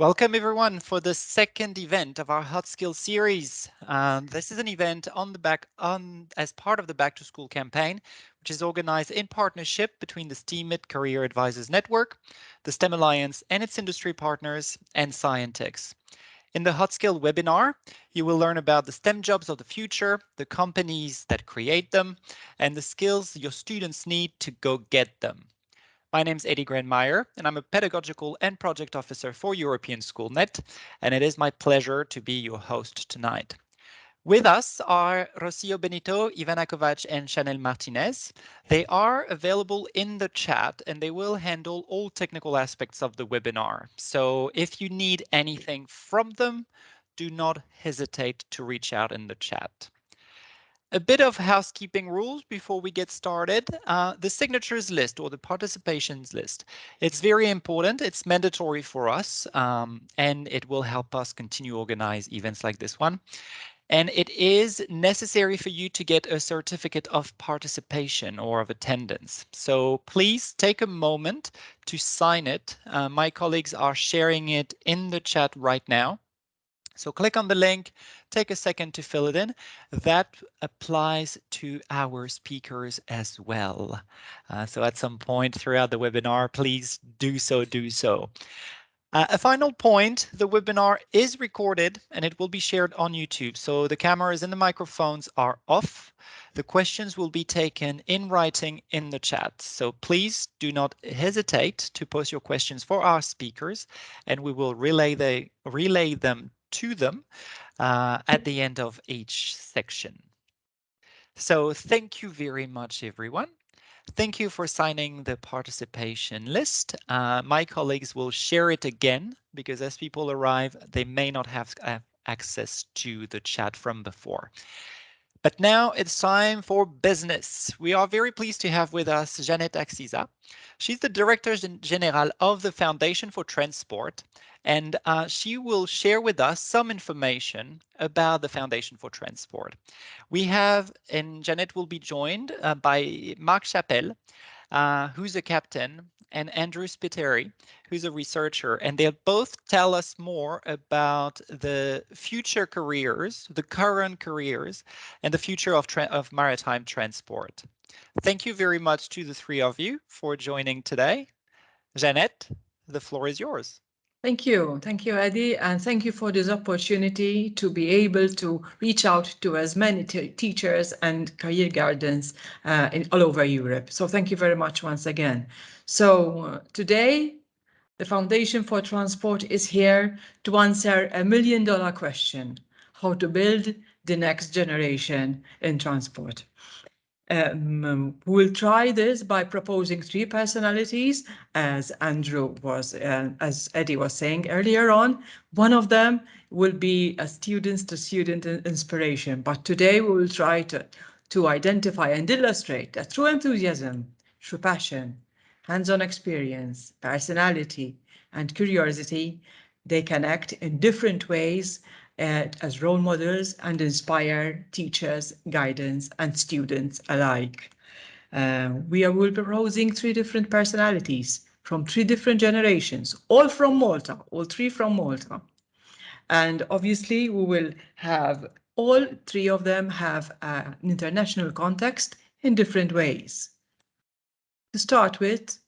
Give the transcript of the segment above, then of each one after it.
Welcome everyone for the second event of our Hot Skills series. Um, this is an event on the back on as part of the Back to School campaign, which is organized in partnership between the STEAMIT Career Advisors Network, the STEM Alliance and its industry partners, and Scientix. In the Hot Skill webinar, you will learn about the STEM jobs of the future, the companies that create them, and the skills your students need to go get them. My name is Eddie Grandmeyer, and I'm a pedagogical and project officer for European SchoolNet, and it is my pleasure to be your host tonight. With us are Rocio Benito, Ivana Kovac, and Chanel Martinez. They are available in the chat and they will handle all technical aspects of the webinar. So if you need anything from them, do not hesitate to reach out in the chat. A bit of housekeeping rules before we get started. Uh, the signatures list or the participations list. It's very important. It's mandatory for us um, and it will help us continue organize events like this one. And it is necessary for you to get a certificate of participation or of attendance. So please take a moment to sign it. Uh, my colleagues are sharing it in the chat right now. So click on the link, take a second to fill it in. That applies to our speakers as well. Uh, so at some point throughout the webinar, please do so, do so. Uh, a final point, the webinar is recorded and it will be shared on YouTube. So the cameras and the microphones are off. The questions will be taken in writing in the chat. So please do not hesitate to post your questions for our speakers and we will relay, the, relay them to them uh, at the end of each section. So thank you very much, everyone. Thank you for signing the participation list. Uh, my colleagues will share it again because as people arrive, they may not have access to the chat from before. But now it's time for business. We are very pleased to have with us Jeannette Axisa. She's the Director General of the Foundation for Transport, and uh, she will share with us some information about the Foundation for Transport. We have, and Jeannette will be joined uh, by Marc Chapelle, uh, who's a captain, and Andrew Spiteri, who's a researcher, and they'll both tell us more about the future careers, the current careers, and the future of, of maritime transport. Thank you very much to the three of you for joining today. Jeannette, the floor is yours. Thank you. Thank you, Eddie. And thank you for this opportunity to be able to reach out to as many teachers and career guidance uh, in all over Europe. So thank you very much once again. So uh, today, the Foundation for Transport is here to answer a million dollar question, how to build the next generation in transport. Um, we'll try this by proposing three personalities, as Andrew was, uh, as Eddie was saying earlier on. One of them will be a students to student inspiration, but today we will try to, to identify and illustrate that through enthusiasm, through passion, hands-on experience, personality, and curiosity, they can act in different ways as role models and inspire teachers, guidance, and students alike. Uh, we are will be proposing three different personalities from three different generations, all from Malta, all three from Malta. And obviously we will have all three of them have uh, an international context in different ways. To start with,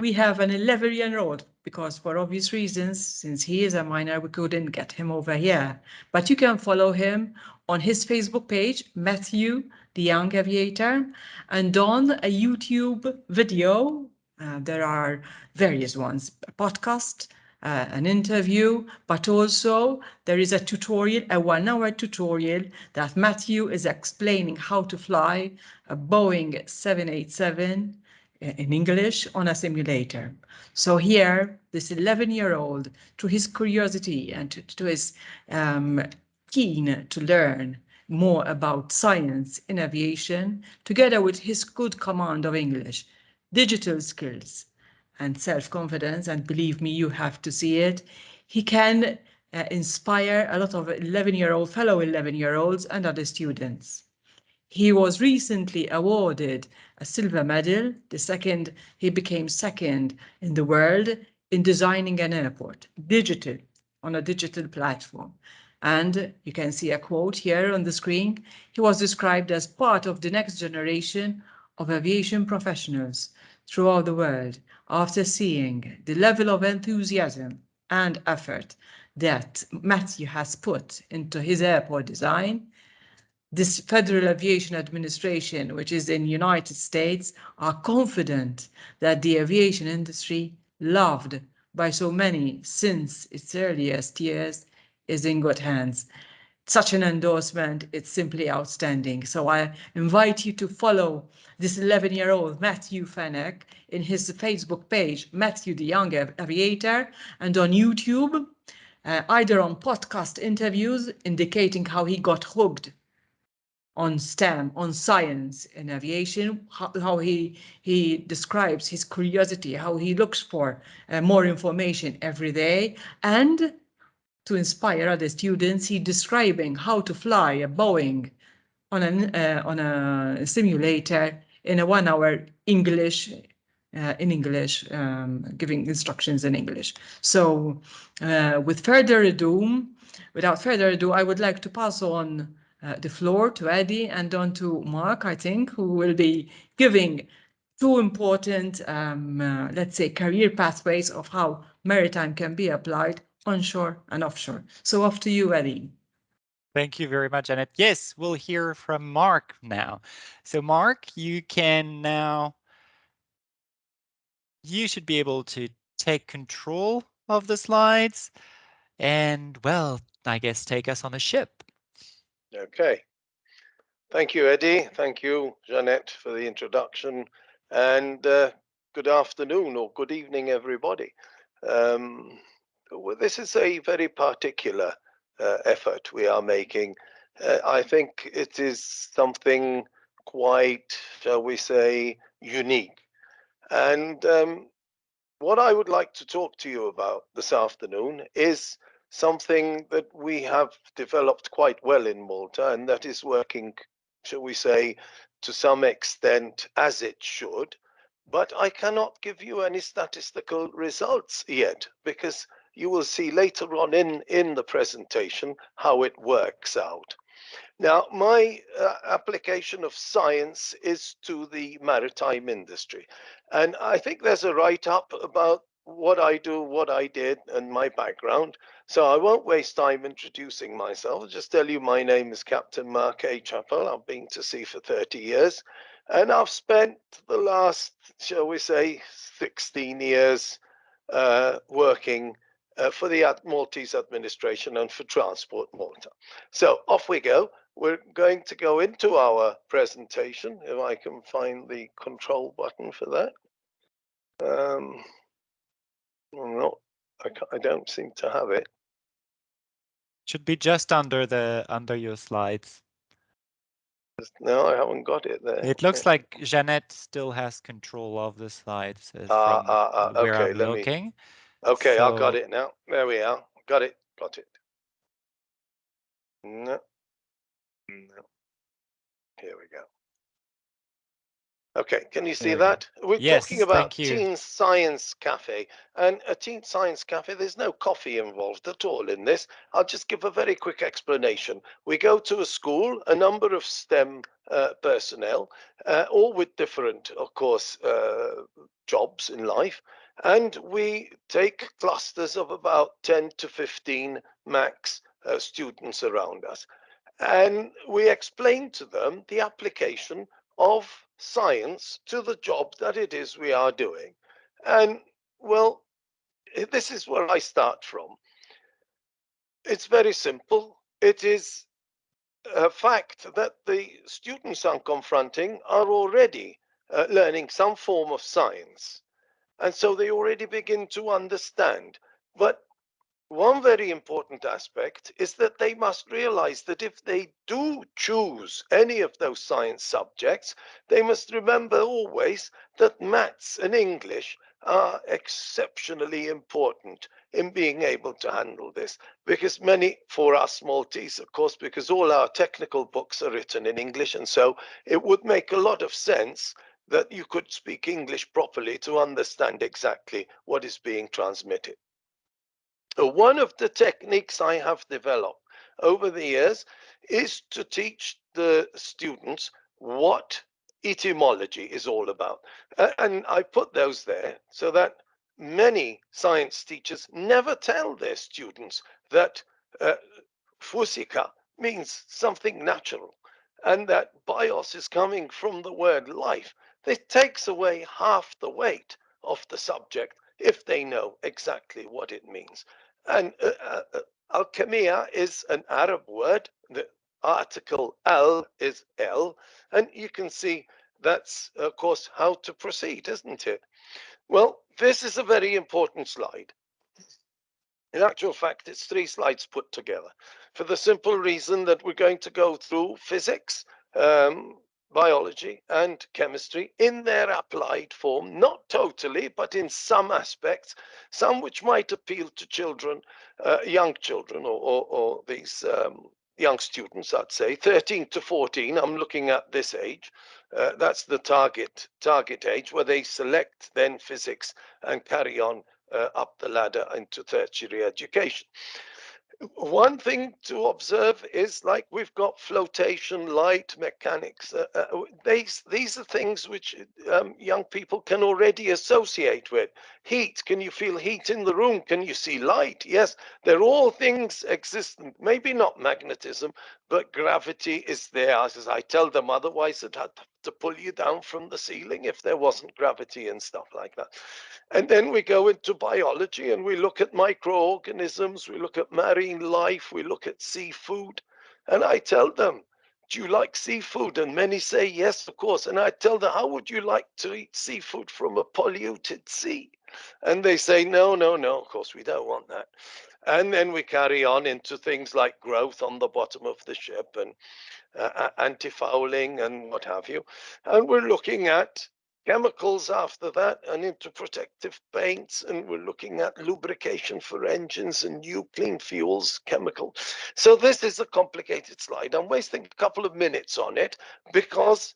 we have an 11 year old because for obvious reasons, since he is a minor, we couldn't get him over here. But you can follow him on his Facebook page, Matthew, the young aviator, and on a YouTube video. Uh, there are various ones, a podcast, uh, an interview, but also there is a tutorial, a one hour tutorial that Matthew is explaining how to fly a Boeing 787 in English on a simulator. So here, this 11 year old, to his curiosity and to, to his um, keen to learn more about science in aviation, together with his good command of English, digital skills and self-confidence, and believe me, you have to see it, he can uh, inspire a lot of 11-year-old, fellow 11-year-olds and other students. He was recently awarded a silver medal. The second, he became second in the world in designing an airport, digital, on a digital platform. And you can see a quote here on the screen. He was described as part of the next generation of aviation professionals throughout the world after seeing the level of enthusiasm and effort that Matthew has put into his airport design, this Federal Aviation Administration, which is in United States, are confident that the aviation industry, loved by so many since its earliest years, is in good hands. Such an endorsement, it's simply outstanding. So I invite you to follow this 11-year-old Matthew Fenech in his Facebook page, Matthew the Young Aviator, and on YouTube, uh, either on podcast interviews indicating how he got hooked on STEM, on science in aviation, how, how, he he describes his curiosity, how he looks for uh, more information every day, and to inspire other students, he describing how to fly a Boeing on an uh, on a simulator in a one-hour English uh, in English, um, giving instructions in English. So, uh, with further ado, without further ado, I would like to pass on uh, the floor to Eddie and on to Mark, I think, who will be giving two important, um, uh, let's say, career pathways of how maritime can be applied onshore and offshore. So off to you, Eddie. Thank you very much, Annette. Yes, we'll hear from Mark now. So Mark, you can now, you should be able to take control of the slides and, well, I guess take us on a ship. Okay. Thank you, Eddie. Thank you, Jeanette, for the introduction. And uh, good afternoon or good evening, everybody. Um, well, this is a very particular uh, effort we are making. Uh, I think it is something quite, shall we say, unique. And um, what I would like to talk to you about this afternoon is something that we have developed quite well in Malta, and that is working, shall we say, to some extent as it should. But I cannot give you any statistical results yet because you will see later on in, in the presentation how it works out. Now, my uh, application of science is to the maritime industry. And I think there's a write-up about what I do, what I did, and my background. So I won't waste time introducing myself. I'll just tell you my name is Captain Mark A. Chappell. I've been to sea for 30 years. And I've spent the last, shall we say, 16 years uh, working uh, for the Maltese administration and for Transport Malta. So off we go. We're going to go into our presentation, if I can find the control button for that. Um, no, I, I don't seem to have it. Should be just under the under your slides. No, I haven't got it there. It looks like Jeanette still has control of the slides uh, Ah, ah, ah, okay, I'm let me- looking. Okay, I've got it now. There we are. Got it. Got it. No. No. Here we go. Okay, can you see that? We're Yes, talking about. Teen Science Cafe. And a Teen Science Cafe, there's no coffee involved at all in this. I'll just give a very quick explanation. We go to a school, a number of STEM uh, personnel, uh, all with different, of course, uh, jobs in life. And we take clusters of about 10 to 15 max uh, students around us. And we explain to them the application of science to the job that it is we are doing. And well, eh, this is where I start from. It's very simple. It is a fact that the students I'm confronting are already uh, learning some form of science. And so they already begin to understand. But one very important aspect is that they must realize that if they do choose any of those science subjects, they must remember always that maths and English are exceptionally important in being able to handle this. Because many, for us Maltese, of course, because all our technical books are written in English, and so it would make a lot of sense that you could speak English properly to understand exactly what is being transmitted. One of the techniques I have developed over the years is to teach the students what etymology is all about. And I put those there so that many science teachers never tell their students that uh, fusika means something natural and that bios is coming from the word life. It takes away half the weight of the subject if they know exactly what it means. And uh, uh, uh alchemia is an Arab word. The article al is el, and you can see that's, of course, how to proceed, isn't it? Well, this is a very important slide. In actual fact, it's three slides put together for the simple reason that we're going to go through physics, um, biology and chemistry in their applied form, not totally, but in some aspects, some which might appeal to children, uh, young children or, or, or these um, young students, I'd say, 13 to 14, I'm looking at this age. Uh, that's the target target age where they select then physics and carry on uh, up the ladder into tertiary education one thing to observe is like we've got flotation, light, mechanics. Uh, uh, these these are things which um, young people can already associate with. Heat, can you feel heat in the room? Can you see light? Yes, they're all things existent. Maybe not magnetism, but gravity is there. As I tell them, otherwise it had to pull you down from the ceiling if there wasn't gravity and stuff like that. And then we go into biology and we look at microorganisms, we look at marine life, we look at seafood. And I tell them, do you like seafood? And many say, yes, of course. And I tell them, how would you like to eat seafood from a polluted sea? And they say, no, no, no, of course, we don't want that. And then we carry on into things like growth on the bottom of the ship and uh, anti-fouling and what have you. And we're looking at chemicals after that and into protective paints and we're looking at lubrication for engines and new clean fuels chemical so this is a complicated slide i'm wasting a couple of minutes on it because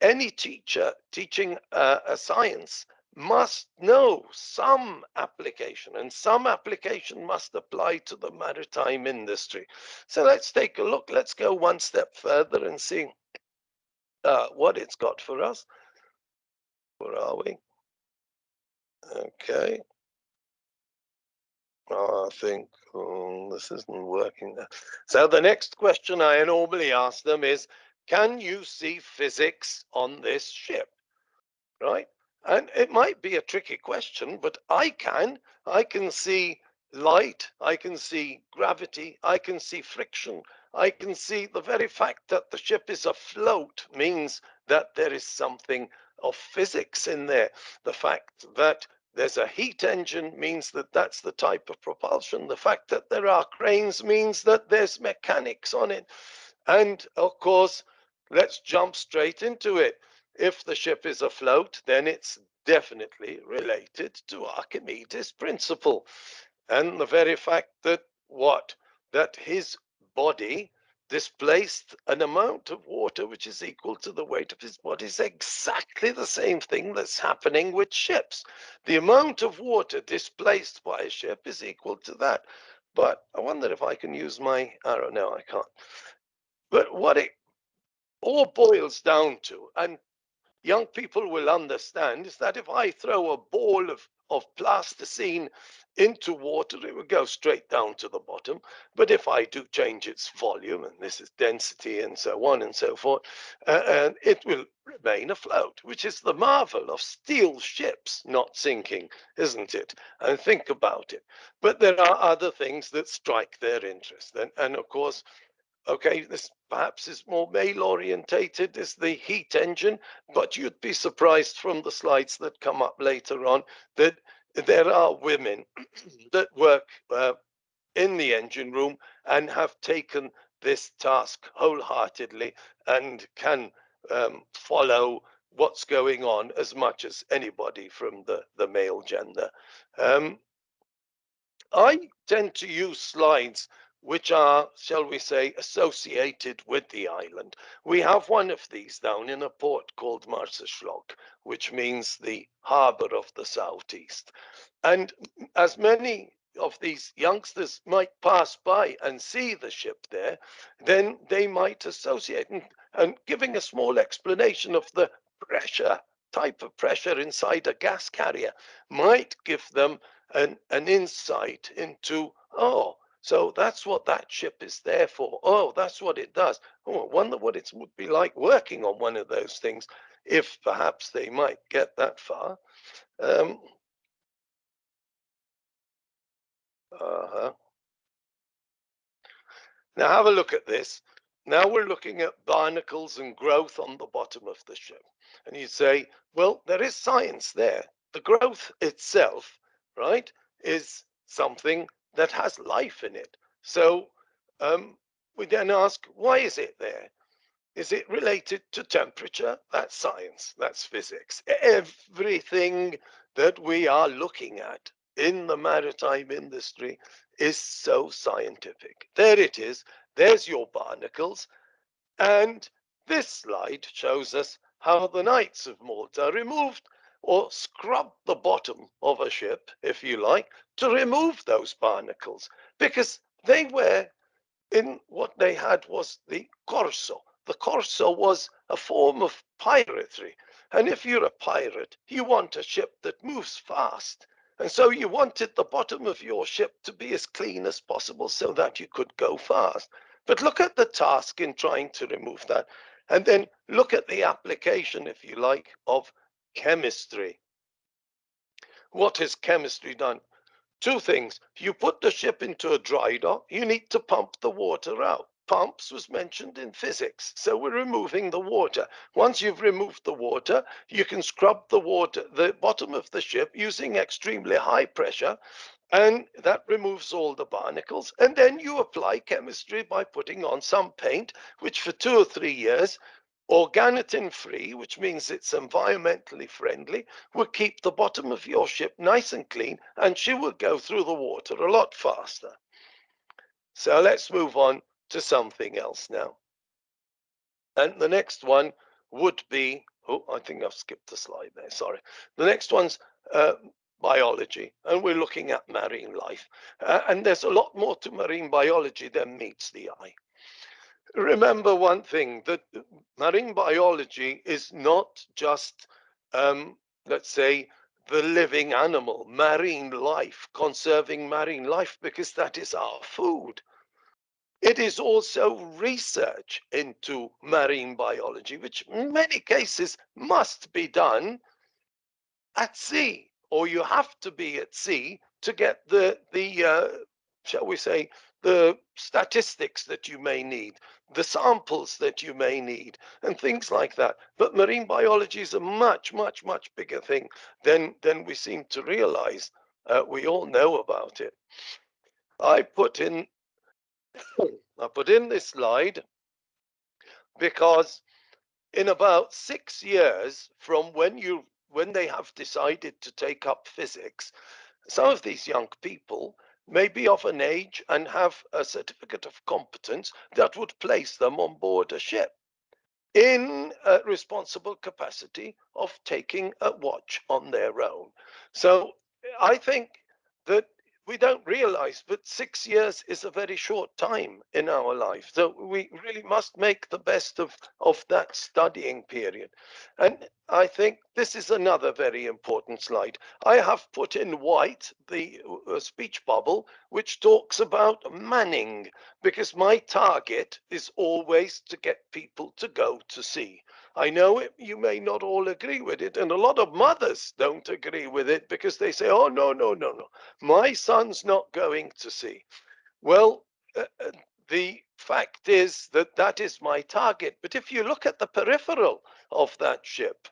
any teacher teaching uh, a science must know some application and some application must apply to the maritime industry so let's take a look let's go one step further and see uh, what it's got for us where are we? Okay. Oh, I think oh, this isn't working. So the next question I normally ask them is, can you see physics on this ship? Right? And it might be a tricky question, but I can. I can see light, I can see gravity, I can see friction, I can see the very fact that the ship is afloat means that there is something of physics in there. The fact that there's a heat engine means that that's the type of propulsion. The fact that there are cranes means that there's mechanics on it. And of course, let's jump straight into it. If the ship is afloat, then it's definitely related to Archimedes' principle. And the very fact that what? That his body displaced an amount of water which is equal to the weight of his body is exactly the same thing that's happening with ships. The amount of water displaced by a ship is equal to that. But I wonder if I can use my arrow. No, I can't. But what it all boils down to, and young people will understand, is that if I throw a ball of, of plasticine into water, it will go straight down to the bottom. But if I do change its volume, and this is density and so on and so forth, uh, and it will remain afloat, which is the marvel of steel ships not sinking, isn't it? And think about it. But there are other things that strike their interest. And, and of course, okay, this perhaps is more male orientated is the heat engine, but you'd be surprised from the slides that come up later on that there are women that work uh, in the engine room and have taken this task wholeheartedly and can um, follow what's going on as much as anybody from the, the male gender. Um, I tend to use slides which are, shall we say, associated with the island. We have one of these down in a port called Marsaxlokk, which means the harbour of the southeast. And as many of these youngsters might pass by and see the ship there, then they might associate and, and giving a small explanation of the pressure type of pressure inside a gas carrier might give them an, an insight into, oh, so that's what that ship is there for. Oh, that's what it does. Oh, I wonder what it would be like working on one of those things, if perhaps they might get that far. Um, uh-huh. Now have a look at this. Now we're looking at barnacles and growth on the bottom of the ship. And you say, well, there is science there. The growth itself, right, is something that has life in it. So um, we then ask, why is it there? Is it related to temperature? That's science, that's physics. Everything that we are looking at in the maritime industry is so scientific. There it is. There's your barnacles. And this slide shows us how the Knights of Malta removed or scrub the bottom of a ship, if you like, to remove those barnacles because they were in what they had was the corso. The corso was a form of piracy. And if you're a pirate, you want a ship that moves fast. And so you wanted the bottom of your ship to be as clean as possible so that you could go fast. But look at the task in trying to remove that. And then look at the application, if you like, of chemistry. What has chemistry done? Two things. You put the ship into a dry dock, you need to pump the water out. Pumps was mentioned in physics, so we're removing the water. Once you've removed the water, you can scrub the water, the bottom of the ship using extremely high pressure, and that removes all the barnacles. And then you apply chemistry by putting on some paint, which for two or three years Organotin free, which means it's environmentally friendly, will keep the bottom of your ship nice and clean and she will go through the water a lot faster. So let's move on to something else now. And the next one would be, oh, I think I've skipped a slide there, sorry. The next one's uh, biology, and we're looking at marine life. Uh, and there's a lot more to marine biology than meets the eye remember one thing that marine biology is not just, um, let's say, the living animal, marine life, conserving marine life, because that is our food. It is also research into marine biology, which in many cases must be done at sea, or you have to be at sea to get the, the uh, shall we say, the statistics that you may need, the samples that you may need, and things like that. But marine biology is a much, much, much bigger thing than, than we seem to realize. Uh, we all know about it. I put in I put in this slide because in about six years from when you when they have decided to take up physics, some of these young people may be of an age and have a certificate of competence that would place them on board a ship in a responsible capacity of taking a watch on their own. So I think that we don't realize that six years is a very short time in our life. So we really must make the best of, of that studying period. And I think this is another very important slide. I have put in white the uh, speech bubble, which talks about manning, because my target is always to get people to go to sea. I know it, you may not all agree with it, and a lot of mothers don't agree with it because they say, oh, no, no, no, no, my son's not going to sea. Well, uh, uh, the fact is that that is my target. But if you look at the peripheral of that ship,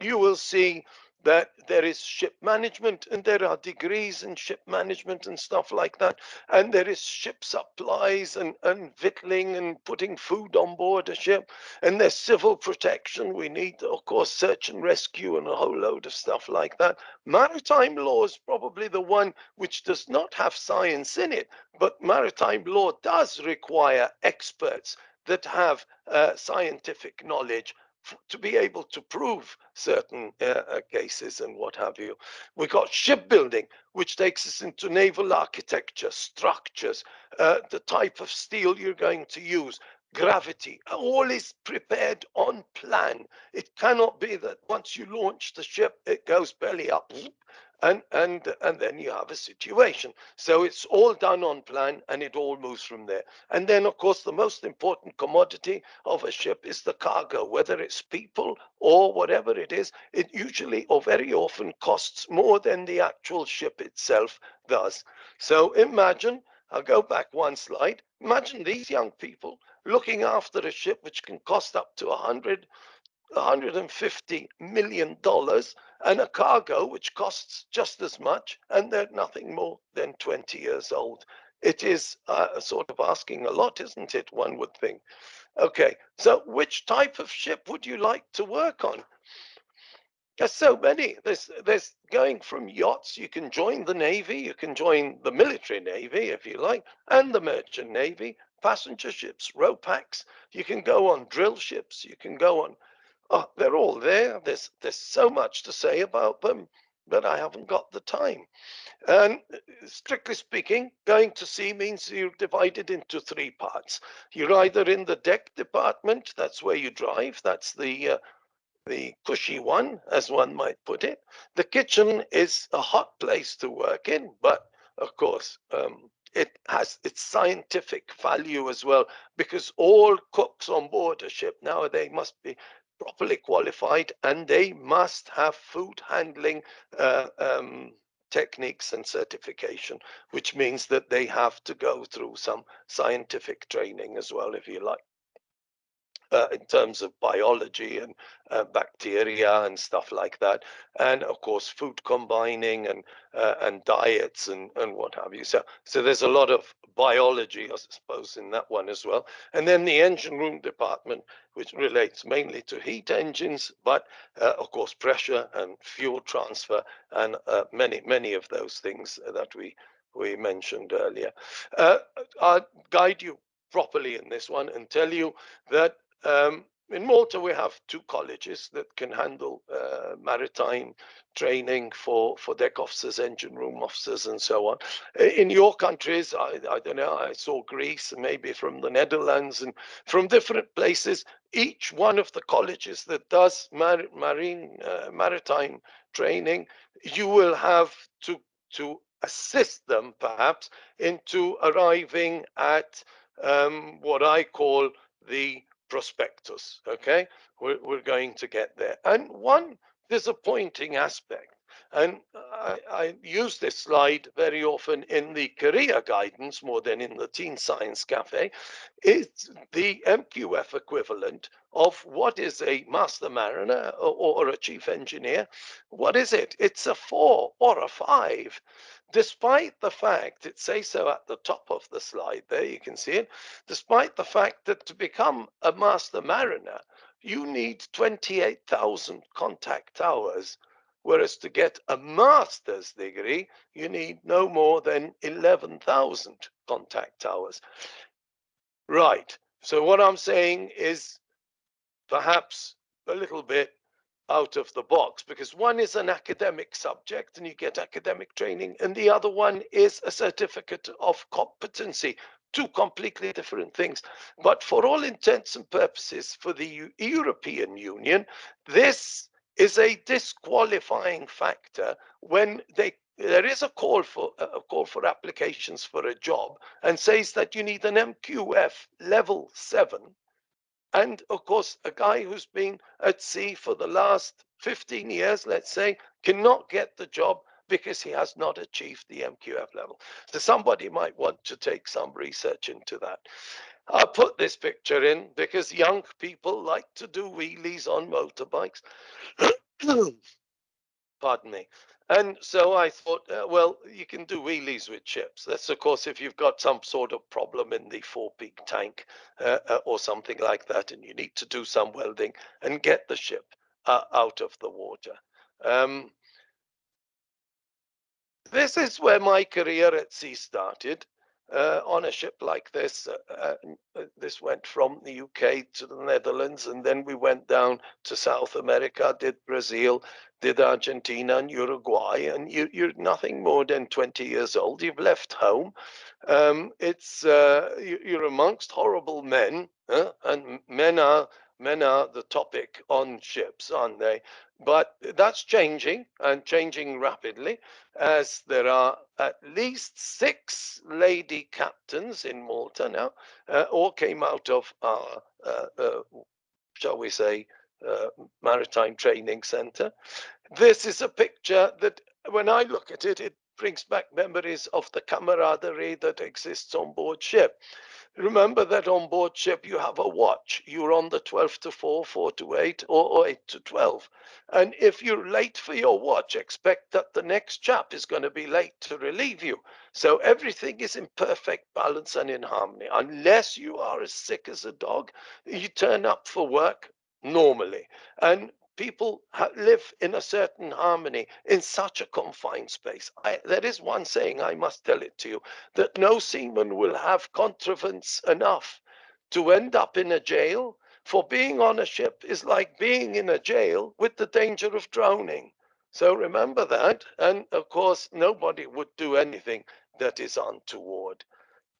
you will see that there is ship management and there are degrees in ship management and stuff like that. And there is ship supplies and, and victualling and putting food on board a ship. And there's civil protection. We need, of course, search and rescue and a whole load of stuff like that. Maritime law is probably the one which does not have science in it, but maritime law does require experts that have uh, scientific knowledge to be able to prove certain uh, uh, cases and what have you. We got shipbuilding, which takes us into naval architecture, structures, uh, the type of steel you're going to use, gravity, all is prepared on plan. It cannot be that once you launch the ship, it goes belly up and and and then you have a situation. So it's all done on plan and it all moves from there. And then of course the most important commodity of a ship is the cargo whether it's people or whatever it is. It usually or very often costs more than the actual ship itself does. So imagine i'll go back one slide. Imagine these young people looking after a ship which can cost up to a hundred 150 million dollars and a cargo which costs just as much and they're nothing more than 20 years old. It is uh, sort of asking a lot isn't it one would think? Okay so which type of ship would you like to work on? There's so many. There's there's going from yachts you can join the navy you can join the military navy if you like and the merchant navy passenger ships ro-pax you can go on drill ships you can go on Oh, they're all there. There's there's so much to say about them, but I haven't got the time. And uh, strictly speaking, going to sea means you're divided into three parts. You're either in the deck department, that's where you drive, that's the uh, the cushy one, as one might put it. The kitchen is a hot place to work in, but of course, um, it has its scientific value as well because all cooks on board a ship nowadays must be properly qualified and they must have food handling uh, um, techniques and certification, which means that they have to go through some scientific training as well, if you like uh, in terms of biology and uh, bacteria and stuff like that, and of course food combining and uh, and diets and and what have you. So so there's a lot of biology, I suppose, in that one as well. And then the engine room department, which relates mainly to heat engines, but uh, of course pressure and fuel transfer and uh, many many of those things that we we mentioned earlier. Uh, I'll guide you properly in this one and tell you that um, in Malta, we have two colleges that can handle uh, maritime training for, for deck officers, engine room officers, and so on. In your countries, I, I don't know, I saw Greece, maybe from the Netherlands, and from different places, each one of the colleges that does mar marine uh, maritime training, you will have to, to assist them, perhaps, into arriving at um, what I call the prospectus. Okay, we're, we're going to get there. And one disappointing aspect, and I, I, use this slide very often in the career guidance more than in the Teen Science Cafe, is the MQF equivalent of what is a master mariner or, or a chief engineer. What is it? It's a four or a five despite the fact, it says so at the top of the slide there, you can see it, despite the fact that to become a master mariner, you need 28,000 contact hours, whereas to get a master's degree, you need no more than 11,000 contact hours. Right, so what I'm saying is perhaps a little bit out of the box because one is an academic subject and you get academic training and the other one is a certificate of competency. Two completely different things. But for all intents and purposes for the european union this is a disqualifying factor when they there is a call for a call for applications for a job and says that you need an mqf level 7 and of course, a guy who's been at sea for the last 15 years, let's say, cannot get the job because he has not achieved the MQF level. So somebody might want to take some research into that. I put this picture in because young people like to do wheelies on motorbikes. pardon me. And so I thought, uh, well, you can do wheelies with ships. That's, of course, if you've got some sort of problem in the fore-peak tank uh, uh, or something like that, and you need to do some welding and get the ship uh, out of the water. Um, this is where my career at sea started uh, on a ship like this. Uh, uh, uh this went from the UK to the Netherlands, and then we went down to South America, did Brazil, did Argentina and Uruguay, and you, are nothing more than 20 years old. You've left home. Um, it's uh, you, are amongst horrible men, and men are men are the topic on ships, aren't they? But that's changing and changing rapidly as there are at least six lady captains in Malta now, uh, all came out of our, uh, uh, shall we say, uh, maritime training center. This is a picture that when I look at it, it brings back memories of the camaraderie that exists on board ship. Remember that on board ship you have a watch. You're on the 12 to 4, 4 to 8, or, or 8 to 12. And if you're late for your watch, expect that the next chap is going to be late to relieve you. So everything is in perfect balance and in harmony. Unless you are as sick as a dog, you turn up for work normally. And people live in a certain harmony in such a confined space. I, there is one saying, I must tell it to you, that no seaman will have contrivance enough to end up in a jail, for being on a ship is like being in a jail with the danger of drowning. So remember that. And of course, nobody would do anything that is untoward.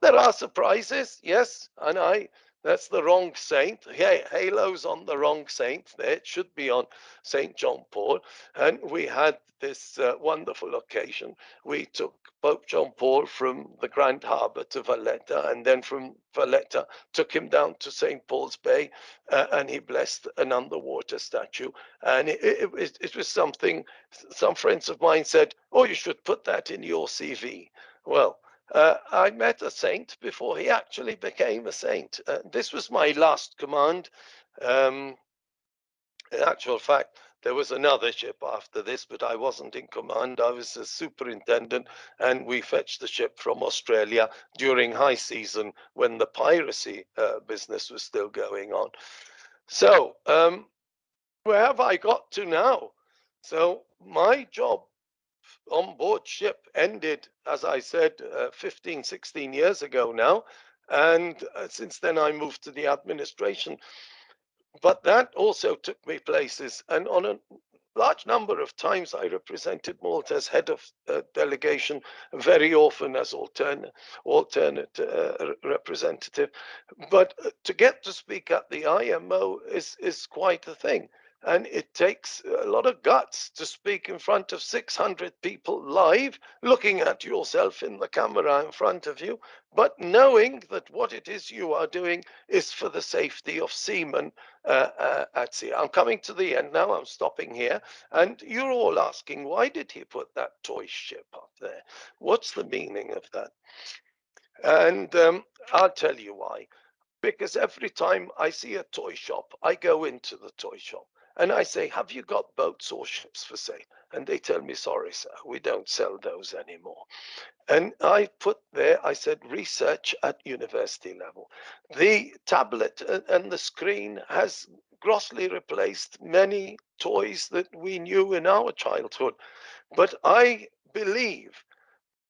There are surprises, yes, and I that's the wrong saint. Yeah, Halo's on the wrong saint. There It should be on St. John Paul. And we had this uh, wonderful occasion. We took Pope John Paul from the Grand Harbour to Valletta, and then from Valletta took him down to St. Paul's Bay, uh, and he blessed an underwater statue. And it, it, it was something, some friends of mine said, oh, you should put that in your CV. Well, uh, I met a saint before he actually became a saint. Uh, this was my last command. Um, in actual fact, there was another ship after this, but I wasn't in command. I was a superintendent, and we fetched the ship from Australia during high season when the piracy uh, business was still going on. So, um, where have I got to now? So, my job on board ship ended, as I said, uh, 15, 16 years ago now. And uh, since then, I moved to the administration. But that also took me places. And on a large number of times, I represented Malta as head of uh, delegation, very often as alternate, alternate uh, representative. But uh, to get to speak at the IMO is, is quite a thing. And it takes a lot of guts to speak in front of 600 people live, looking at yourself in the camera in front of you, but knowing that what it is you are doing is for the safety of seamen uh, uh, at sea. I'm coming to the end now, I'm stopping here. And you're all asking, why did he put that toy ship up there? What's the meaning of that? And um, I'll tell you why because every time I see a toy shop, I go into the toy shop and I say, have you got boats or ships for sale? And they tell me, sorry, sir, we don't sell those anymore. And I put there, I said, research at university level. The tablet uh, and the screen has grossly replaced many toys that we knew in our childhood. But I believe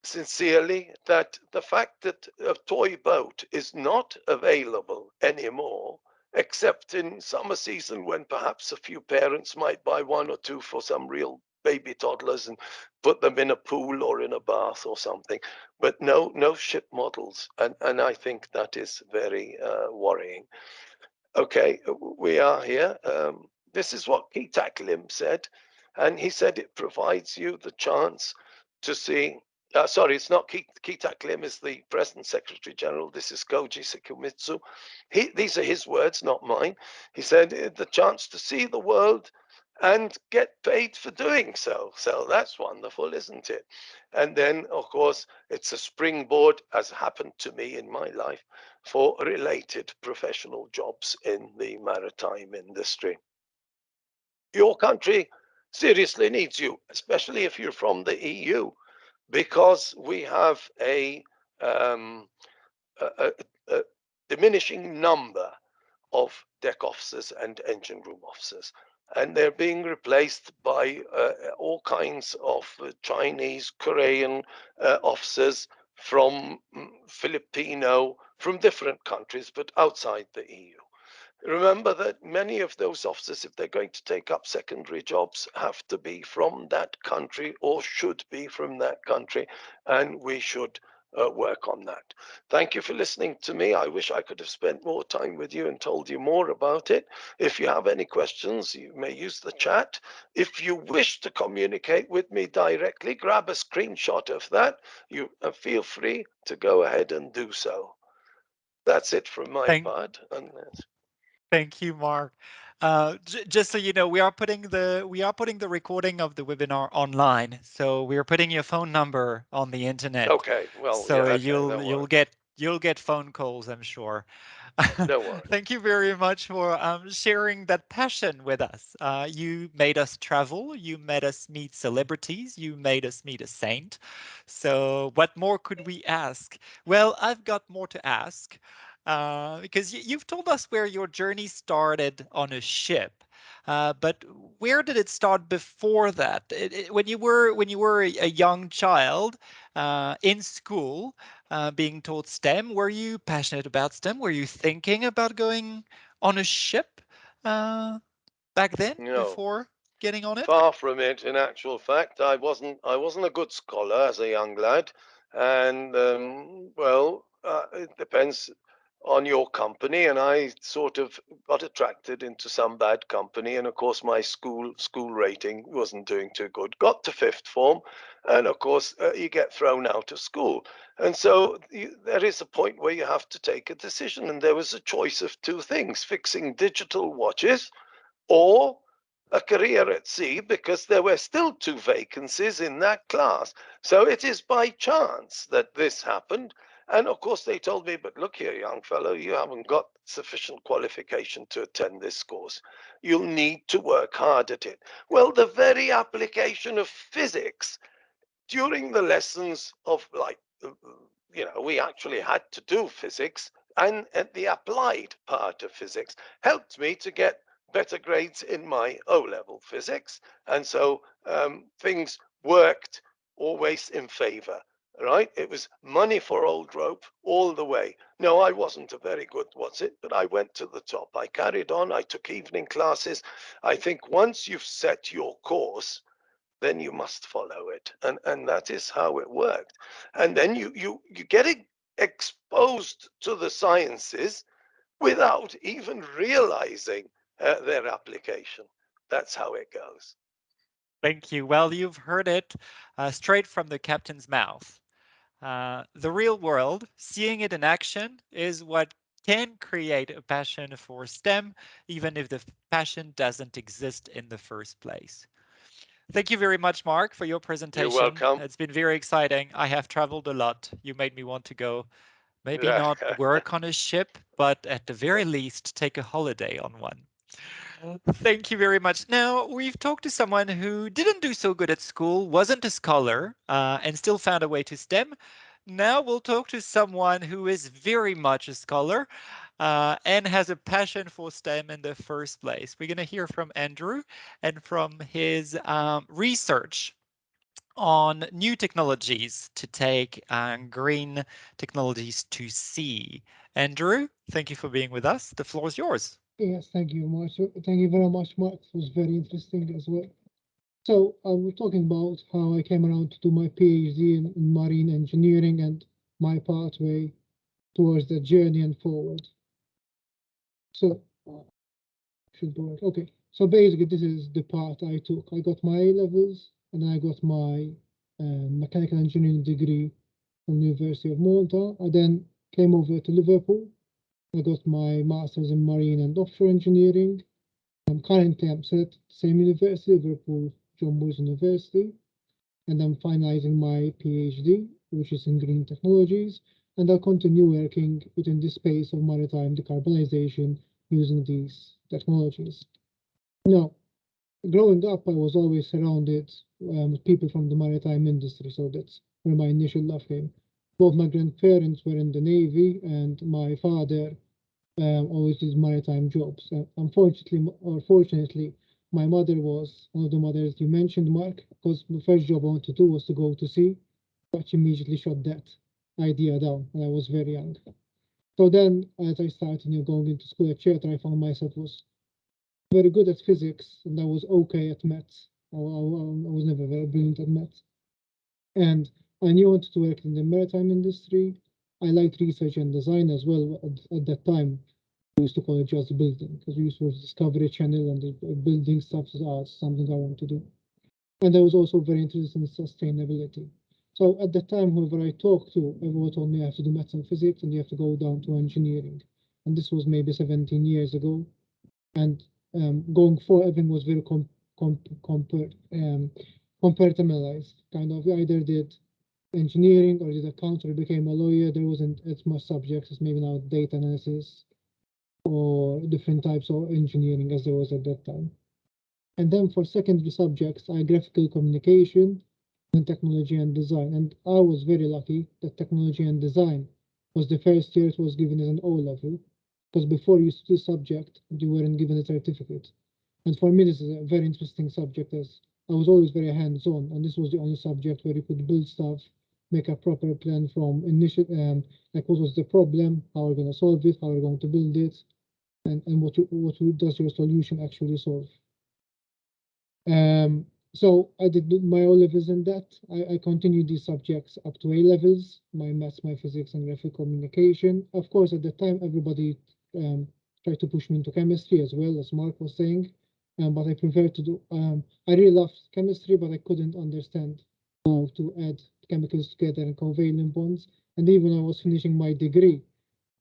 sincerely that the fact that a toy boat is not available anymore except in summer season when perhaps a few parents might buy one or two for some real baby toddlers and put them in a pool or in a bath or something. But no no ship models and and i think that is very uh, worrying. Okay we are here. Um, this is what Kitack Lim said and he said it provides you the chance to see uh, sorry, it's not Kitack Lim, is the present Secretary General. This is Koji Sekimizu. He, these are his words, not mine. He said, uh, the chance to see the world and get paid for doing so. So that's wonderful, isn't it? And then, of course, it's a springboard, as happened to me in my life, for related professional jobs in the maritime industry. Your country seriously needs you, especially if you're from the EU, because we have a, um, a, a, a diminishing number of deck officers and engine room officers. And they're being replaced by uh, all kinds of uh, Chinese, Korean uh, officers from mm, Filipino, from different countries, but outside the EU. Remember that many of those officers, if they're going to take up secondary jobs, have to be from that country or should be from that country, and we should uh, work on that. Thank you for listening to me. I wish I could have spent more time with you and told you more about it. If you have any questions, you may use the chat. If you wish to communicate with me directly, grab a screenshot of that. You uh, feel free to go ahead and do so. That's it from my Thank part. Unless... Thank you, Mark. Uh, just so you know, we are putting the we are putting the recording of the webinar online. So we are putting your phone number on the internet. Okay, well, so yeah, you'll no you'll get you'll get phone calls, I'm sure. No worries. Thank you very much for um, sharing that passion with us. Uh, you made us travel. You made us meet celebrities. You made us meet a saint. So what more could we ask? Well, I've got more to ask uh, because you've told us where your journey started on a ship. Uh, but where did it start before that? It, it- when you were when you were a, a young child uh, in school, uh, being taught STEM, were you passionate about STEM? Were you thinking about going on a ship uh, back then No. before getting on it? Far from it. In actual fact, I wasn't. I wasn't a good scholar as a young lad, and um, well, uh, it depends on your company. And I sort of got attracted into some bad company, and of course, my school school rating wasn't doing too good. Got to fifth form, and of course, uh, you get thrown out of school. And so you, there is a point where you have to take a decision, and there was a choice of two things: fixing digital watches, or a career at sea because there were still two vacancies in that class. So it is by chance that this happened. And of course, they told me, but look here, young fellow, you haven't got sufficient qualification to attend this course. You'll need to work hard at it. Well, the very application of physics during the lessons of like, uh, you know, we actually had to do physics and at the applied part of physics helped me to get better grades in my O level physics. And so um, things worked always in favor, right? It was money for old rope all the way. No, I wasn't a very good, what's it, but I went to the top. I carried on, I took evening classes. I think once you've set your course, then you must follow it. And, and that is how it worked. And then you, you, you get exposed to the sciences without even realizing uh, their application. That's how it goes. Thank you. Well, you've heard it uh, straight from the captain's mouth. Uh, the real world, seeing it in action, is what can create a passion for STEM, even if the passion doesn't exist in the first place. Thank you very much, Mark, for your presentation. You're welcome. It's been very exciting. I have traveled a lot. You made me want to go, maybe not work on a ship, but at the very least, take a holiday on one. Thank you very much. Now, we've talked to someone who didn't do so good at school, wasn't a scholar, uh, and still found a way to STEM. Now we'll talk to someone who is very much a scholar uh, and has a passion for STEM in the first place. We're going to hear from Andrew and from his um, research on new technologies to take uh, green technologies to sea. Andrew, thank you for being with us. The floor is yours. Yes, thank you much. Thank you very much, Mark. It was very interesting as well. So I was talking about how I came around to do my PhD in, in marine engineering and my pathway towards the journey and forward. So uh, should work. Okay. So basically, this is the path I took. I got my A levels and I got my uh, mechanical engineering degree from the University of Malta. I then came over to Liverpool I got my master's in marine and offshore engineering. I'm currently I'm at the same university, Liverpool John Moores University, and I'm finalizing my PhD, which is in green technologies, and I'll continue working within the space of maritime decarbonization using these technologies. Now, growing up, I was always surrounded um, with people from the maritime industry, so that's where my initial love came. Both my grandparents were in the Navy, and my father um, always did maritime jobs. Uh, unfortunately, or fortunately, my mother was one of the mothers you mentioned, Mark, because the first job I wanted to do was to go to sea, but she immediately shot that idea down, and I was very young. So then, as I started you know, going into school at Charter, I found myself was very good at physics, and I was okay at maths. I, I, I was never very brilliant at maths. And I knew I wanted to work in the maritime industry. I liked research and design as well at, at that time. We used to call it just building because we used to Discovery Channel and the building stuff is something I want to do. And I was also very interested in sustainability. So at the time, whoever I talked to, everyone told me I have to do maths and physics and you have to go down to engineering. And this was maybe 17 years ago. And um, going forward, everything was very com com compar um, compartmentalized. Kind of either did engineering or did accounting or became a lawyer. There wasn't as much subjects as maybe now data analysis or different types of engineering as there was at that time. And then for secondary subjects, I graphical communication and technology and design. And I was very lucky that technology and design was the first year it was given as an O level, because before you to subject, you weren't given a certificate. And for me, this is a very interesting subject as I was always very hands-on, and this was the only subject where you could build stuff, make a proper plan from initial, um, like what was the problem, how we're going to solve it, how we're going to build it, and, and what, you, what does your solution actually solve. Um, so I did my O levels in that. I, I continued these subjects up to A levels, my maths, my physics, and graphic communication. Of course, at the time, everybody um, tried to push me into chemistry as well, as Mark was saying. Um, but I preferred to do, um, I really loved chemistry, but I couldn't understand how to add chemicals together and covalent bonds. And even when I was finishing my degree,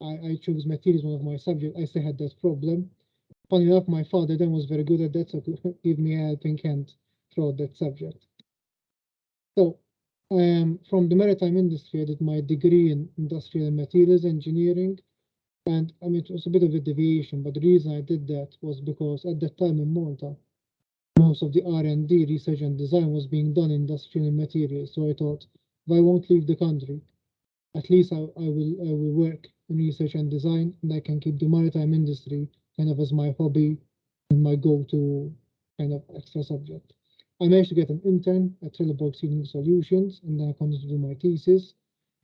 I, I chose materials, one of my subjects. I still had that problem. Funny enough, my father then was very good at that, so could give me a helping hand throughout that subject. So um, from the maritime industry, I did my degree in industrial materials engineering. And I mean, it was a bit of a deviation, but the reason I did that was because at that time in Malta, most of the R&D, research and design was being done in industrial materials. So I thought, if I won't leave the country, at least I, I will I will work in research and design, and I can keep the maritime industry kind of as my hobby and my go-to kind of extra subject. I managed to get an intern at Trelleborg Sealing Solutions, and then I continued to do my thesis.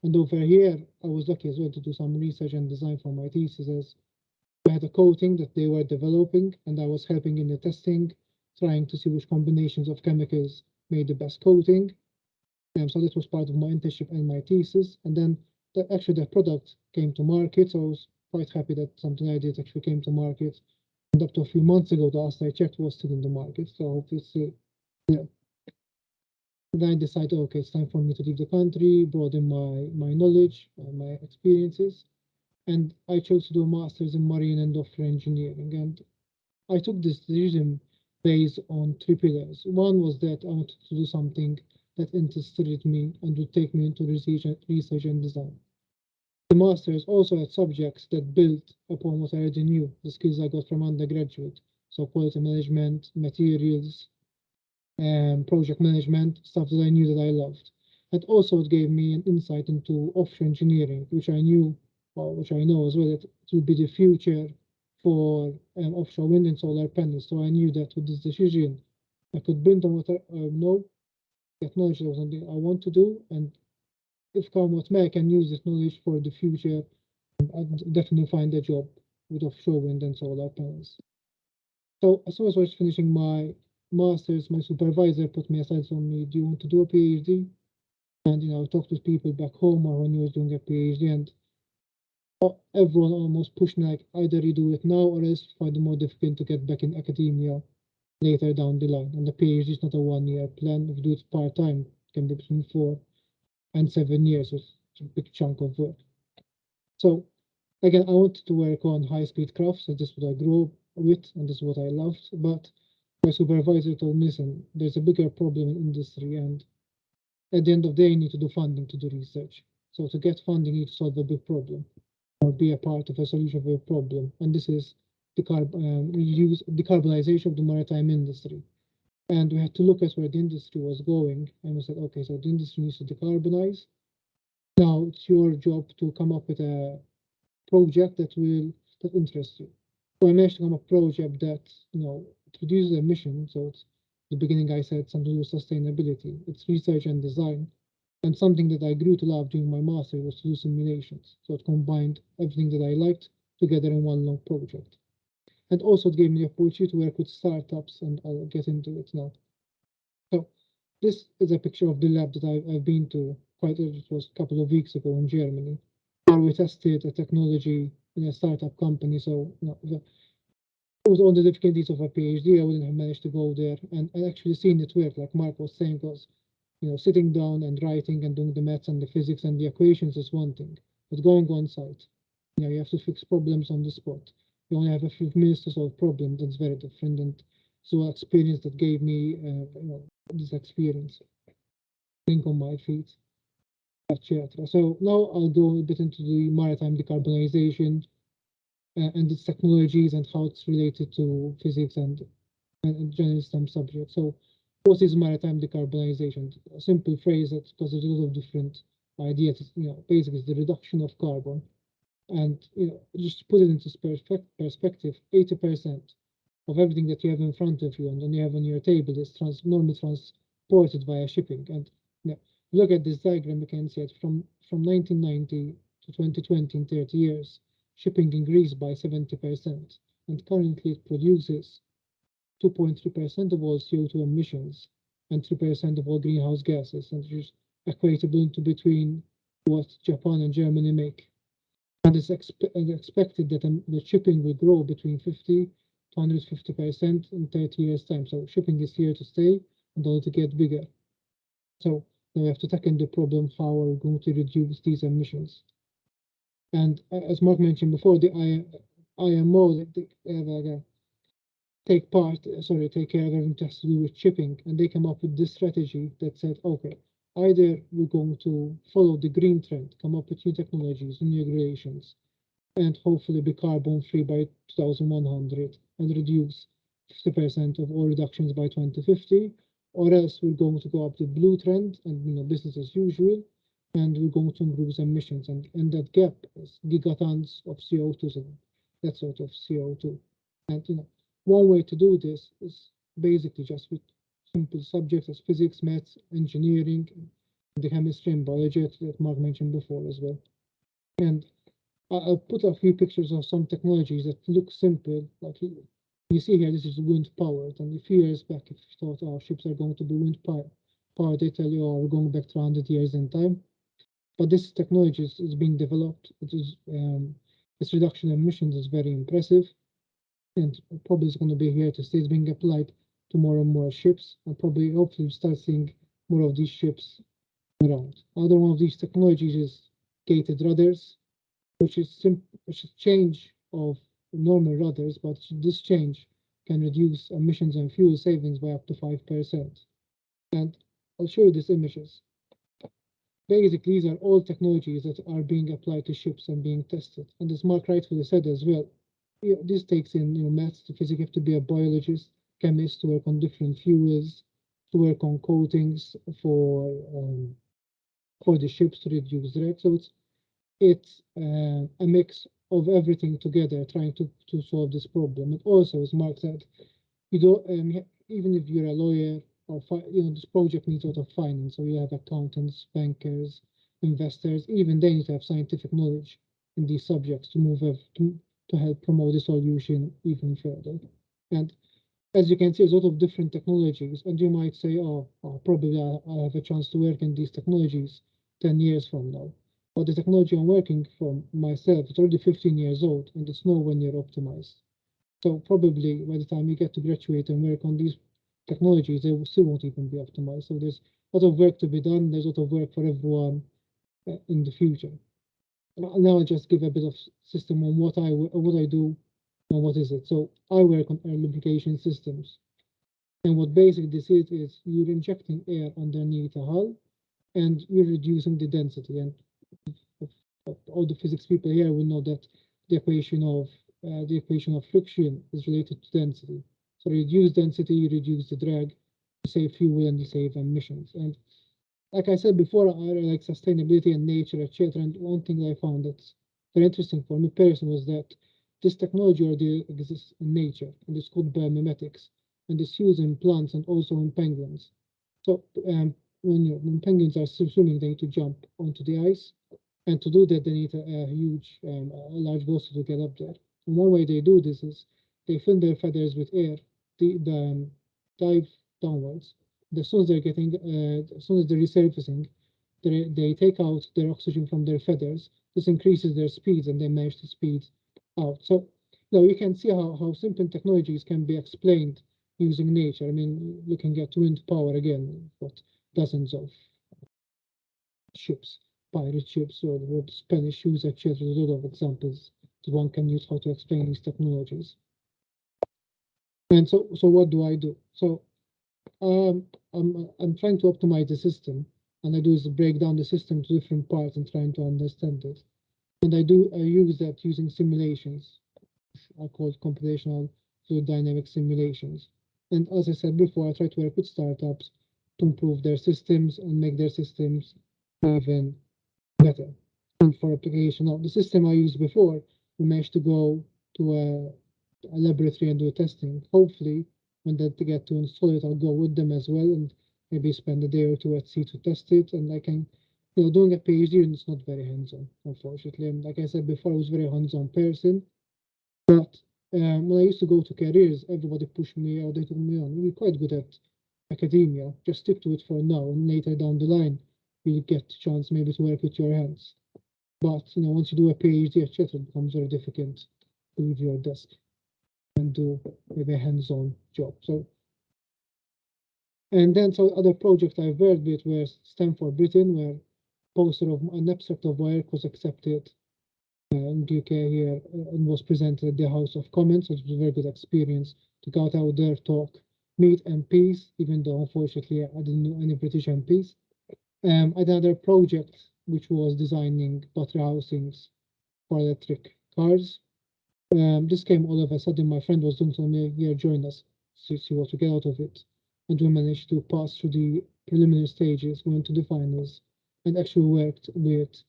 And over here, I was lucky as well to do some research and design for my thesis I had a coating that they were developing and I was helping in the testing, trying to see which combinations of chemicals made the best coating. And so that was part of my internship and my thesis. And then the, actually the product came to market. So I was quite happy that something I did actually came to market. And up to a few months ago, the last I checked was still in the market. So obviously, yeah, then I decided, okay, it's time for me to leave the country, broaden my, my knowledge, uh, my experiences. And I chose to do a master's in marine and offshore engineering. And I took this decision based on three pillars. One was that I wanted to do something that interested me and would take me into research, research and design. The master's also had subjects that built upon what I already knew, the skills I got from undergraduate. So quality management, materials, um, project management, stuff that I knew that I loved. And also it gave me an insight into offshore engineering, which I knew, or which I know as well, that it would be the future for um, offshore wind and solar panels. So I knew that with this decision, I could build on what I uh, know, that knowledge was something I want to do, and if come what may, I can use this knowledge for the future. I'd definitely find a job with offshore wind and solar panels. So as soon as I was finishing my master's, my supervisor put me aside on me, do you want to do a PhD? And, you know, I talked to people back home or when he was doing a PhD and everyone almost pushed like either you do it now or else find it more difficult to get back in academia later down the line. And the PhD is not a one year plan. If you do it part time, it can be between four and seven years, it's a big chunk of work. So again, I wanted to work on high speed crafts, so this is what I grew up with and this is what I loved. But my supervisor told me, listen, there's a bigger problem in industry and at the end of the day, you need to do funding to do research. So to get funding, you need to solve a big problem or be a part of a solution for a problem. And this is decarb um, use decarbonization of the maritime industry. And we had to look at where the industry was going. And we said, okay, so the industry needs to decarbonize. Now it's your job to come up with a project that will that interests you. So I managed to come up with a project that, you know, reduces emissions. So it's the beginning I said something with sustainability. It's research and design. And something that I grew to love during my master was to do simulations. So it combined everything that I liked together in one long project. And also it gave me the opportunity to work with startups and I'll get into it now. So this is a picture of the lab that I've, I've been to quite, it was a couple of weeks ago in Germany, where we tested a technology in a startup company. So you know, the, with all the difficulties of a PhD, I wouldn't have managed to go there and, and actually seeing it work, like Mark was saying, was you know, sitting down and writing and doing the maths and the physics and the equations is one thing, but going on site, you know, you have to fix problems on the spot. You only have a few minutes to solve problems. That's very different. And so experience that gave me, uh, you know, this experience, think on my feet. So now I'll go a bit into the maritime decarbonization uh, and its technologies and how it's related to physics and, and general STEM subjects. So what is maritime decarbonization? A simple phrase that there's a lot of different ideas. You know, basically it's the reduction of carbon. And you know, just to put it into perspective, 80% of everything that you have in front of you and then you have on your table is trans normally transported via shipping. And you know, look at this diagram, you can see it from, from 1990 to 2020 in 30 years, shipping increased by 70%. And currently it produces 2.3% of all CO2 emissions and 3% of all greenhouse gases, and which is equatable to between what Japan and Germany make. And it's expe expected that um, the shipping will grow between 50 to 150% in 30 years' time. So shipping is here to stay and only to get bigger. So now we have to tackle the problem how are we going to reduce these emissions. And uh, as Mark mentioned before, the IMO, take part, uh, sorry, take care of everything has to do with shipping. And they come up with this strategy that said, okay, either we're going to follow the green trend, come up with new technologies, new regulations, and hopefully be carbon free by 2100 and reduce 50% of all reductions by 2050, or else we're going to go up the blue trend and you know business as usual, and we're going to improve emissions. And, and that gap is gigatons of CO2, that sort of CO2. And you know, one way to do this is basically just with simple subjects as physics, maths, engineering, the chemistry and biology that Mark mentioned before as well. And I'll put a few pictures of some technologies that look simple, like you see here, this is wind powered. And a few years back, if you thought our oh, ships are going to be wind powered, they tell you, oh, we're going back to 100 years in time. But this technology is, is being developed. It is um, its reduction in emissions is very impressive and probably is going to be here to stay. It's being applied to more and more ships, and probably hopefully start seeing more of these ships around. Another one of these technologies is gated rudders, which is which is change of normal rudders, but this change can reduce emissions and fuel savings by up to 5%. And I'll show you these images. Basically, these are all technologies that are being applied to ships and being tested. And as Mark rightfully said as well, you know, this takes in you know maths to physics. You have to be a biologist, chemist to work on different fuels, to work on coatings for um, for the ships to reduce drag. So it's it's uh, a mix of everything together, trying to to solve this problem. And also, as Mark said, you don't um, even if you're a lawyer or you know this project needs a lot of finance. So you have accountants, bankers, investors. Even they need to have scientific knowledge in these subjects to move to to help promote the solution even further. And as you can see, there's a lot of different technologies, and you might say, oh, oh probably I, I have a chance to work in these technologies 10 years from now. But the technology I'm working from myself, it's already 15 years old, and it's nowhere near optimized. So probably by the time you get to graduate and work on these technologies, they still won't even be optimized. So there's a lot of work to be done. There's a lot of work for everyone uh, in the future now I'll just give a bit of system on what I what I do and what is it. So I work on air lubrication systems. And what basically this is, is you're injecting air underneath a hull and you're reducing the density. And all the physics people here will know that the equation of uh, the equation of friction is related to density. So reduce density, you reduce the drag, save fuel and save emissions. And like I said before, I like sustainability and nature, etc. And one thing I found that's very interesting for me personally was that this technology already exists in nature, and it's called biomimetics, and it's used in plants and also in penguins. So um, when, you, when penguins are swimming, they need to jump onto the ice, and to do that, they need a, a huge, um, a large vessel to get up there. And one way they do this is they fill their feathers with air, the, the um, dive downwards. As soon as they're getting, uh, as soon as they're resurfacing, they, they take out their oxygen from their feathers. This increases their speeds, and they manage to speed out. So now you can see how, how simple technologies can be explained using nature. I mean, looking at wind power again, what dozens of ships, pirate ships, or what Spanish use, etc. A lot of examples that one can use how to explain these technologies. And so, so what do I do? So, um, I'm I'm trying to optimize the system, and I do is break down the system to different parts and trying to understand it. And I do I use that using simulations. I call computational fluid dynamic simulations. And as I said before, I try to work with startups to improve their systems and make their systems even better. And for application of the system I used before, we managed to go to a, a laboratory and do testing. Hopefully, when they get to install it, I'll go with them as well and maybe spend a day or two at sea to test it. And I can, you know, doing a PhD and it's not very hands-on, unfortunately. And like I said before, I was very hands-on person. But um, when I used to go to careers, everybody pushed me or they took me on. You're quite good at academia. Just stick to it for now, and later down the line, you'll get a chance maybe to work with your hands. But you know, once you do a PhD, etc., it becomes very difficult to leave your desk and do a hands-on job. So, and then so other projects I've worked with were STEM for Britain, where poster of an abstract of work was accepted in the UK here uh, and was presented at the House of Commons, which was a very good experience to go out there, talk, meet MPs, even though unfortunately I didn't know any British MPs. Um, another project which was designing battery housings for electric cars. Um, this came all of a sudden. My friend was doing told me, "Here, join us." See, see what to get out of it, and we managed to pass through the preliminary stages, went to the finals, and actually worked with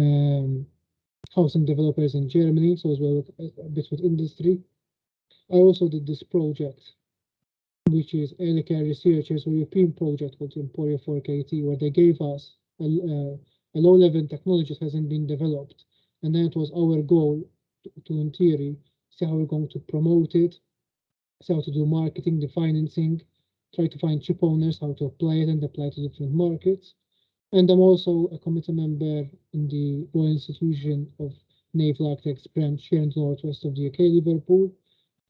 um, housing developers in Germany, so as well with, a bit with industry. I also did this project, which is Early Care Researchers European project called Emporia 4KT, where they gave us a, uh, a low-level technology that hasn't been developed, and then it was our goal to, in theory, see how we're going to promote it, see how to do marketing, the financing, try to find chip owners, how to apply it and apply to different markets. And I'm also a committee member in the Royal Institution of Naval Architects branch here in the northwest of the UK, Liverpool.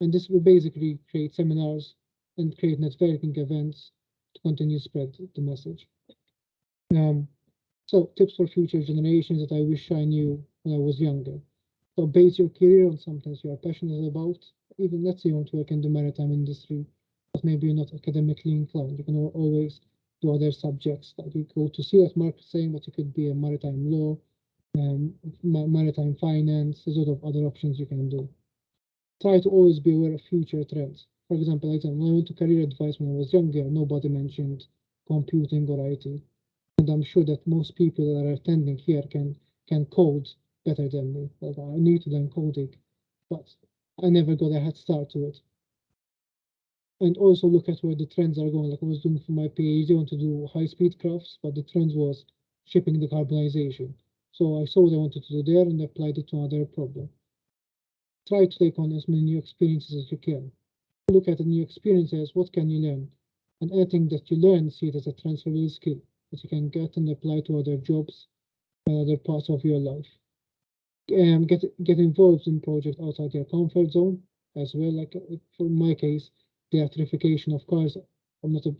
And this will basically create seminars and create networking events to continue spread the message. Um, so tips for future generations that I wish I knew when I was younger. So base your career on something you are passionate about. Even let's say you want to work in the maritime industry, but maybe you're not academically inclined. You can always do other subjects like you go to sea what Mark is saying, but it could be a maritime law, um, maritime finance, there's a lot of other options you can do. Try to always be aware of future trends. For example, like when I went to career advice when I was younger, nobody mentioned computing or IT. And I'm sure that most people that are attending here can can code better than me. Like I need to learn coding, but I never got a head start to it and also look at where the trends are going. Like I was doing for my PhD, I want to do high speed crafts, but the trend was shipping decarbonization. So I saw what I wanted to do there and applied it to another problem. Try to take on as many new experiences as you can. Look at the new experiences, what can you learn? And anything that you learn, see it as a transferable skill that you can get and apply to other jobs and other parts of your life. Um, get get involved in projects outside your comfort zone as well. Like uh, for my case, the electrification of cars. I'm not a,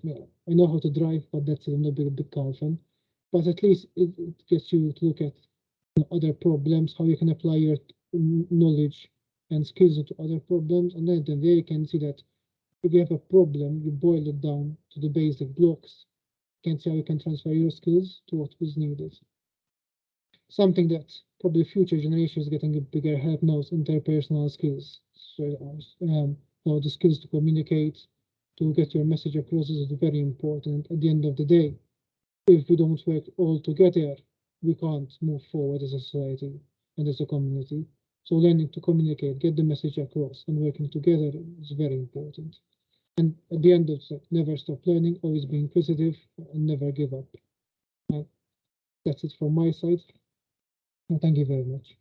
I know how to drive, but that's I'm not a big, big car fan. But at least it, it gets you to look at you know, other problems, how you can apply your knowledge and skills to other problems, and then, then there you can see that if you have a problem, you boil it down to the basic blocks. You can see how you can transfer your skills to what is needed. Something that probably future generations getting a bigger help now is interpersonal skills. So, um, the skills to communicate, to get your message across is very important at the end of the day. If we don't work all together, we can't move forward as a society and as a community. So learning to communicate, get the message across and working together is very important. And at the end of it, never stop learning, always be inquisitive and never give up. That's it from my side. Thank you very much.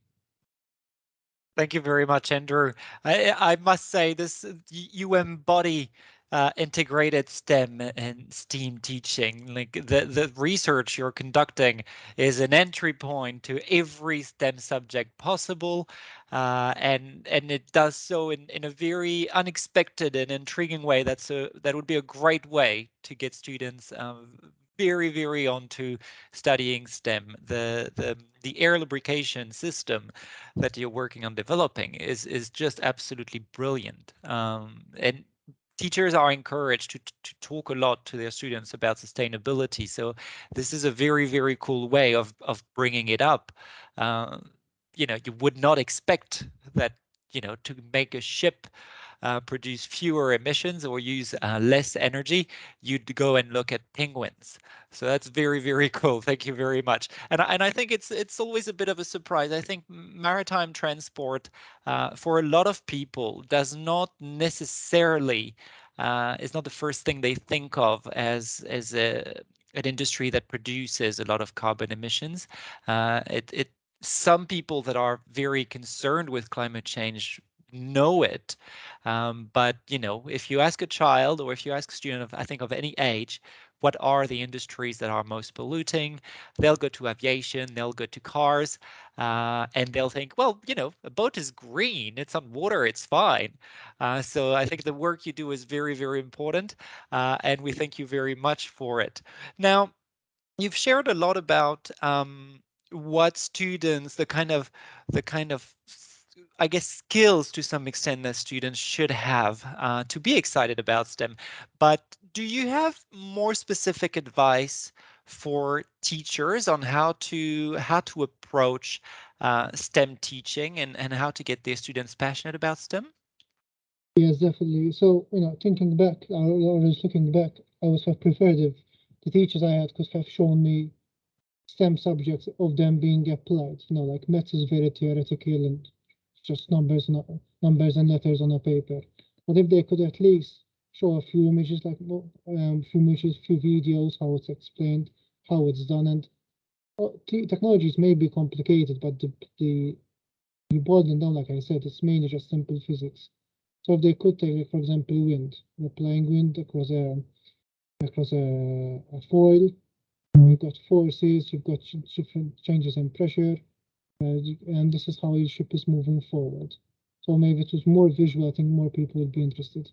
Thank you very much, Andrew. I, I must say this, you embody uh, integrated STEM and STEAM teaching. Like the, the research you're conducting is an entry point to every STEM subject possible. Uh, and and it does so in, in a very unexpected and intriguing way. That's a that would be a great way to get students um, very very onto studying STEM. The the the air lubrication system that you're working on developing is is just absolutely brilliant. Um, and teachers are encouraged to, to talk a lot to their students about sustainability. So this is a very, very cool way of, of bringing it up. Uh, you know, you would not expect that, you know, to make a ship uh, produce fewer emissions or use uh, less energy, you'd go and look at penguins. So that's very, very cool. Thank you very much. And, and I think it's it's always a bit of a surprise. I think maritime transport uh, for a lot of people does not necessarily uh, is not the first thing they think of as as a an industry that produces a lot of carbon emissions. Uh, it, it some people that are very concerned with climate change know it. Um, but you know, if you ask a child or if you ask a student of I think of any age, what are the industries that are most polluting? They'll go to aviation, they'll go to cars, uh, and they'll think, well, you know, a boat is green, it's on water, it's fine. Uh, so I think the work you do is very, very important, uh, and we thank you very much for it. Now, you've shared a lot about um, what students, the kind of, the kind of I guess, skills to some extent that students should have uh, to be excited about STEM. But do you have more specific advice for teachers on how to how to approach uh, STEM teaching and, and how to get their students passionate about STEM? Yes, definitely. So, you know, thinking back, I was looking back, I would have preferred if the teachers I had could have shown me STEM subjects of them being applied. You know, like maths is very theoretical and just numbers, numbers and letters on a paper. But if they could at least show a few images, like um, few images, few videos, how it's explained, how it's done, and uh, technologies may be complicated, but the the you boil them down, like I said, it's mainly just simple physics. So if they could take, for example, wind, applying wind across a across a, a foil, you've got forces, you've got different changes in pressure, and this is how your ship is moving forward. So maybe it was more visual, I think more people would be interested.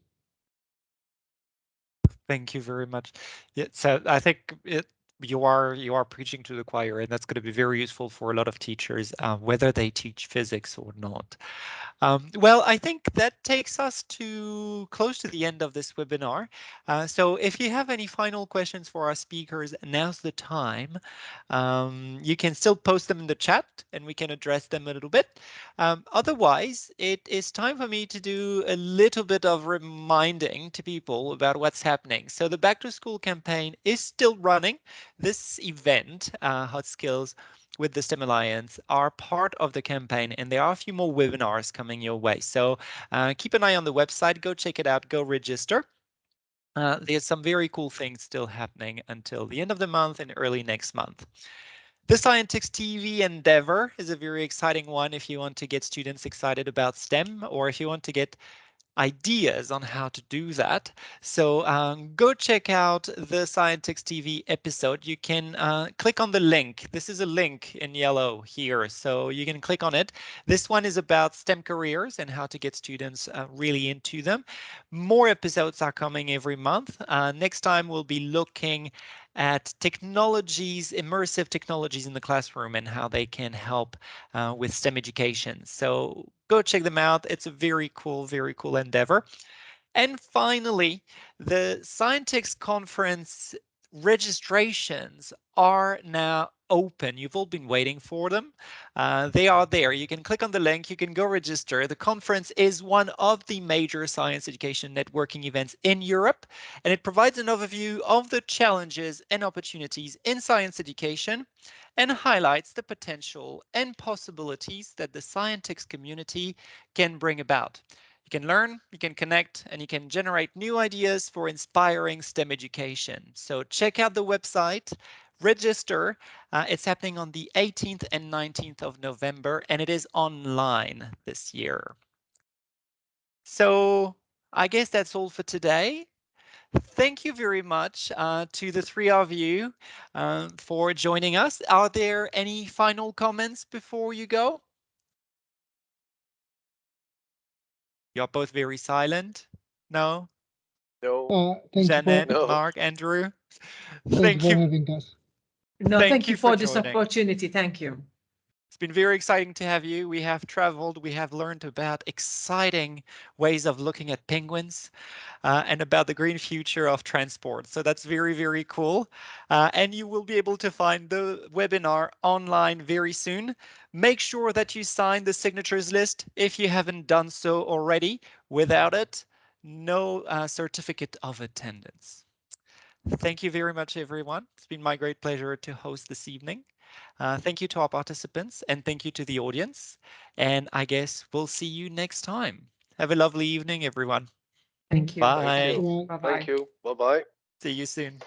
Thank you very much. Yeah, so I think it, you are you are preaching to the choir, and that's going to be very useful for a lot of teachers, uh, whether they teach physics or not. Um, well, I think that takes us to close to the end of this webinar. Uh, so if you have any final questions for our speakers, now's the time. Um, you can still post them in the chat and we can address them a little bit. Um, otherwise, it is time for me to do a little bit of reminding to people about what's happening. So the back to school campaign is still running. This event, uh, Hot Skills, with the STEM Alliance are part of the campaign, and there are a few more webinars coming your way. So uh, keep an eye on the website, go check it out, go register. Uh, there's some very cool things still happening until the end of the month and early next month. The Scientix TV Endeavor is a very exciting one if you want to get students excited about STEM or if you want to get ideas on how to do that. So um, go check out the Scientix TV episode. You can uh, click on the link. This is a link in yellow here, so you can click on it. This one is about STEM careers and how to get students uh, really into them. More episodes are coming every month. Uh, next time we'll be looking at technologies, immersive technologies in the classroom and how they can help uh, with STEM education. So go check them out. It's a very cool, very cool endeavor. And finally, the Scientix conference registrations are now open. You've all been waiting for them. Uh, they are there. You can click on the link. You can go register. The conference is one of the major science education networking events in Europe, and it provides an overview of the challenges and opportunities in science education and highlights the potential and possibilities that the scientific community can bring about. You can learn, you can connect, and you can generate new ideas for inspiring STEM education. So check out the website, register. Uh, it's happening on the 18th and 19th of November, and it is online this year. So I guess that's all for today. Thank you very much uh, to the three of you uh, for joining us. Are there any final comments before you go? You're both very silent. No? No, Uh, thank Jeannette, for, No. Mark, Andrew. thank Thank you for having us. No, Thank thank you you for for this opportunity. Thank you. Been very exciting to have you. We have traveled, we have learned about exciting ways of looking at penguins uh, and about the green future of transport. So that's very, very cool. Uh, and you will be able to find the webinar online very soon. Make sure that you sign the signatures list if you haven't done so already. Without it, no uh, certificate of attendance. Thank you very much, everyone. It's been my great pleasure to host this evening. Uh, thank you to our participants and thank you to the audience. And I guess we'll see you next time. Have a lovely evening, everyone. Thank you. Bye. you. Bye. Bye-bye. thank you. Bye-bye. See you soon.